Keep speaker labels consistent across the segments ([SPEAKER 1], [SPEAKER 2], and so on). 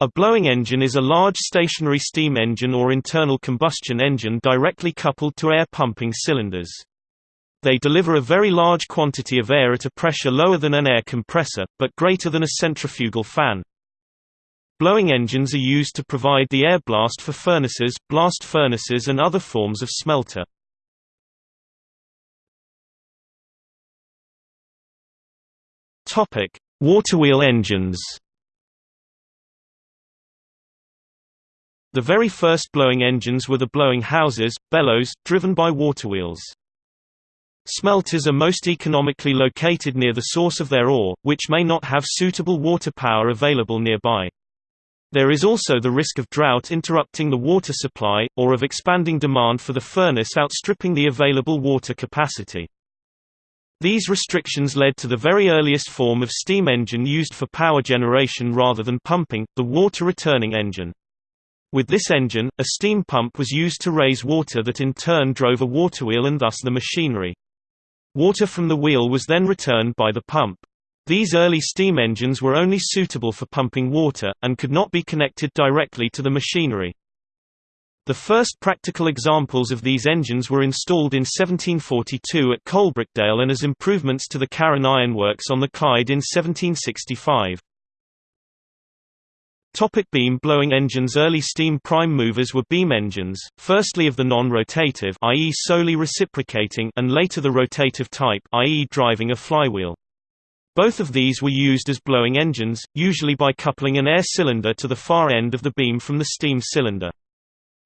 [SPEAKER 1] A blowing engine is a large stationary steam engine or internal combustion engine directly coupled to air pumping cylinders. They deliver a very large quantity of air at a pressure lower than an air compressor, but greater than a centrifugal fan. Blowing engines are used to provide the air blast for furnaces, blast furnaces and other forms of smelter. Waterwheel engines. The very first blowing engines were the blowing houses, bellows, driven by waterwheels. Smelters are most economically located near the source of their ore, which may not have suitable water power available nearby. There is also the risk of drought interrupting the water supply, or of expanding demand for the furnace outstripping the available water capacity. These restrictions led to the very earliest form of steam engine used for power generation rather than pumping, the water-returning engine. With this engine, a steam pump was used to raise water that in turn drove a waterwheel and thus the machinery. Water from the wheel was then returned by the pump. These early steam engines were only suitable for pumping water, and could not be connected directly to the machinery. The first practical examples of these engines were installed in 1742 at Coalbrookdale and as improvements to the Carron Ironworks on the Clyde in 1765. Topic beam blowing engines Early steam prime movers were beam engines, firstly of the non-rotative i.e. solely reciprocating and later the rotative type i.e. driving a flywheel. Both of these were used as blowing engines, usually by coupling an air cylinder to the far end of the beam from the steam cylinder.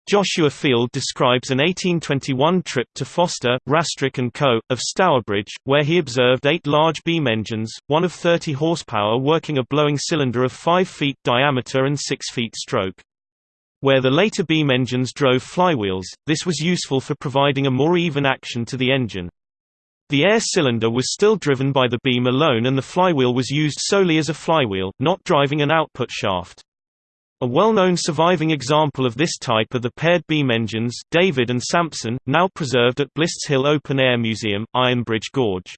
[SPEAKER 1] Joshua Field describes an 1821 trip to Foster, Rastrick & Co., of Stourbridge, where he observed eight large beam engines, one of 30 horsepower working a blowing cylinder of 5 feet diameter and 6 feet stroke. Where the later beam engines drove flywheels, this was useful for providing a more even action to the engine. The air cylinder was still driven by the beam alone and the flywheel was used solely as a flywheel, not driving an output shaft. A well-known surviving example of this type are the paired beam engines David and Sampson, now preserved at Blists Hill Open Air Museum, Ironbridge Gorge.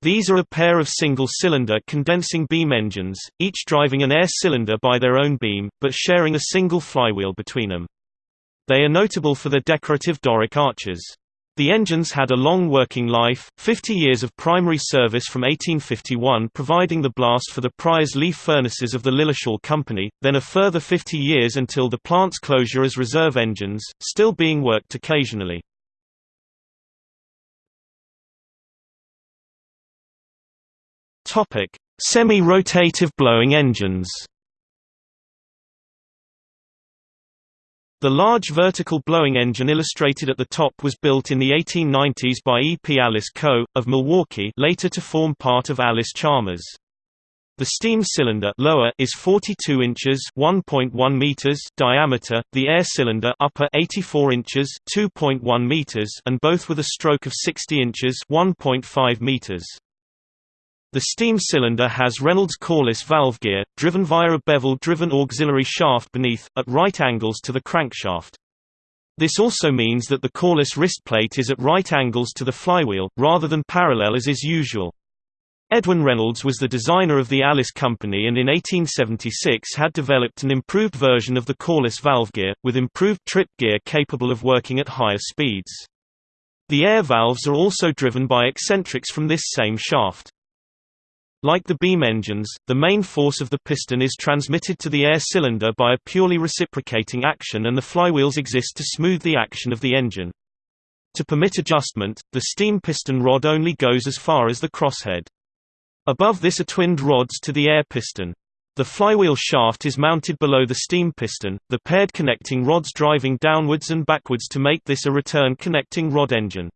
[SPEAKER 1] These are a pair of single-cylinder condensing beam engines, each driving an air cylinder by their own beam, but sharing a single flywheel between them. They are notable for their decorative Doric arches. The engines had a long working life, 50 years of primary service from 1851 providing the blast for the Priorslee furnaces of the Lilleshall Company, then a further 50 years until the plant's closure as reserve engines, still being worked occasionally. Semi-rotative blowing engines The large vertical blowing engine illustrated at the top was built in the 1890s by E. P. Allis Co., of Milwaukee later to form part of Allis Chalmers. The steam cylinder lower is 42 inches (1.1 meters) diameter, the air cylinder upper 84 inches (2.1 meters) and both with a stroke of 60 inches (1.5 meters). The steam cylinder has Reynolds Corliss valve gear, driven via a bevel-driven auxiliary shaft beneath, at right angles to the crankshaft. This also means that the Corliss wrist plate is at right angles to the flywheel, rather than parallel as is usual. Edwin Reynolds was the designer of the Allis Company and in 1876 had developed an improved version of the Corliss valve gear, with improved trip gear capable of working at higher speeds. The air valves are also driven by eccentrics from this same shaft. Like the beam engines, the main force of the piston is transmitted to the air cylinder by a purely reciprocating action and the flywheels exist to smooth the action of the engine. To permit adjustment, the steam piston rod only goes as far as the crosshead. Above this are twinned rods to the air piston. The flywheel shaft is mounted below the steam piston, the paired connecting rods driving downwards and backwards to make this a return connecting rod engine.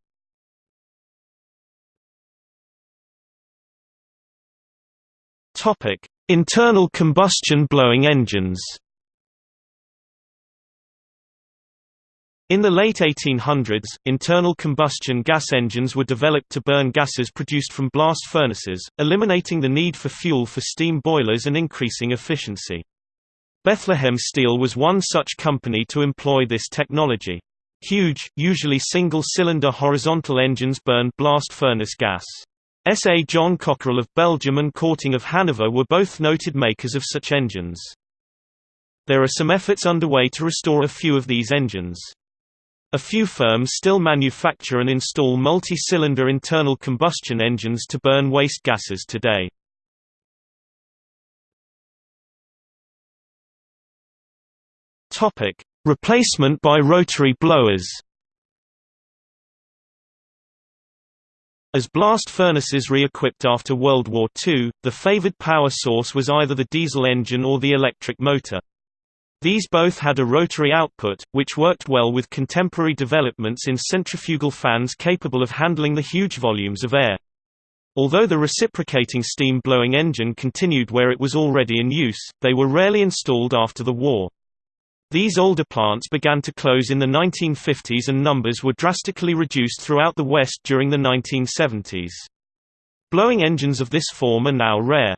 [SPEAKER 1] Topic: Internal combustion blowing engines. In the late 1800s, internal combustion gas engines were developed to burn gases produced from blast furnaces, eliminating the need for fuel for steam boilers and increasing efficiency. Bethlehem Steel was one such company to employ this technology. Huge, usually single-cylinder horizontal engines burned blast furnace gas. S. A. John Cockerill of Belgium and Korting of Hanover were both noted makers of such engines. There are some efforts underway to restore a few of these engines. A few firms still manufacture and install multi-cylinder internal combustion engines to burn waste gases today. Replacement by rotary blowers. As blast furnaces re-equipped after World War II, the favored power source was either the diesel engine or the electric motor. These both had a rotary output, which worked well with contemporary developments in centrifugal fans capable of handling the huge volumes of air. Although the reciprocating steam blowing engine continued where it was already in use, they were rarely installed after the war. These older plants began to close in the 1950s and numbers were drastically reduced throughout the West during the 1970s. Blowing engines of this form are now rare.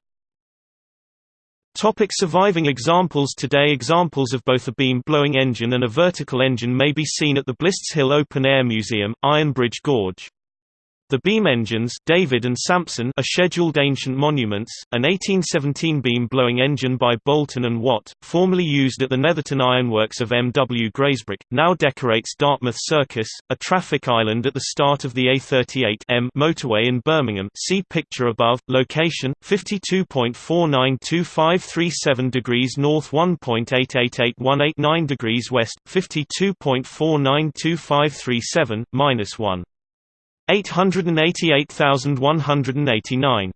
[SPEAKER 1] Topic surviving examples Today examples of both a beam blowing engine and a vertical engine may be seen at the Blists Hill Open Air Museum, Iron Bridge Gorge. The beam engines David and Sampson are scheduled ancient monuments. An 1817 beam-blowing engine by Boulton and Watt, formerly used at the Netherton Ironworks of M. W. Grazebrook, now decorates Dartmouth Circus, a traffic island at the start of the A38 M motorway in Birmingham. See picture above. Location: 52.492537 degrees north, 1.888189 degrees west, 52.492537 minus 1. 888189